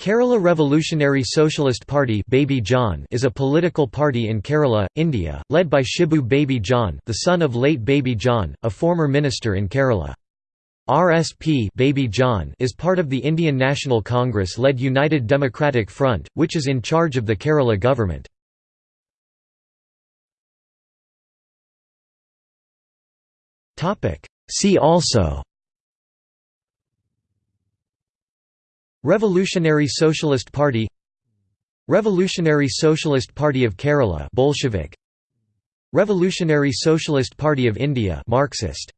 Kerala Revolutionary Socialist Party Baby John is a political party in Kerala, India, led by Shibu Baby John the son of late Baby John, a former minister in Kerala. RSP Baby John is part of the Indian National Congress-led United Democratic Front, which is in charge of the Kerala government. See also Revolutionary Socialist Party Revolutionary Socialist Party of Kerala Bolshevik. Revolutionary Socialist Party of India Marxist